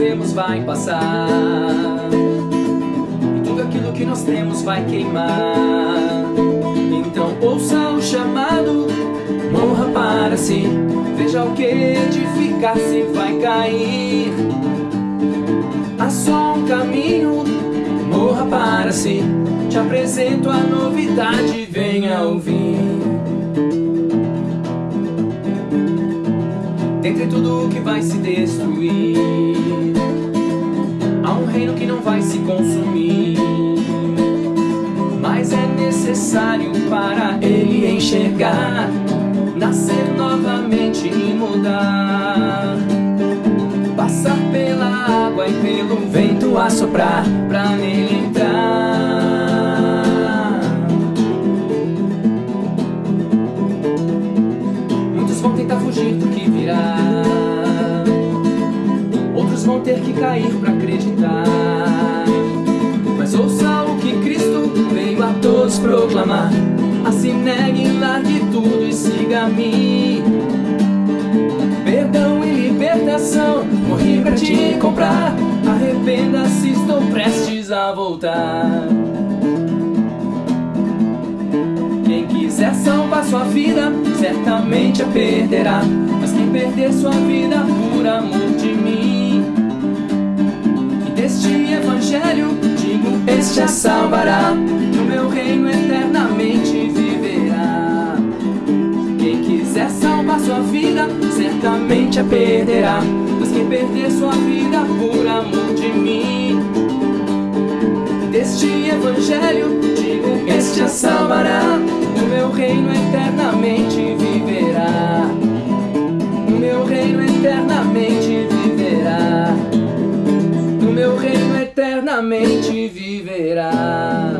vemos vai passar. E tudo aquilo que nós temos vai queimar. Então ouça o chamado Morra para si. Veja o que edificar-se vai cair. Há só um caminho Morra para si. Te apresento a novidade Venha ouvir Dentre tudo que vai se destruir Há um reino que não vai se consumir. Mas é necessário para ele enxergar Nascer novamente e mudar. Passar pela água e pelo vento assoprar Pra nele entrar Ter que cair pra acreditar. Mas ouça o que Cristo veio a todos proclamar. Assim negue, largue tudo e siga-me Perdão e libertação Morri pra te comprar. Arrependa-se, estou prestes a voltar. Quem quiser salvar sua vida Certamente a perderá. Mas quem perder sua vida por amor de mim a salvará. No meu reino eternamente viverá. Quem quiser salvar sua vida Certamente a perderá. Mas quem perder sua vida por amor de mim deste evangelho digo Este a salvará eternamente viverá.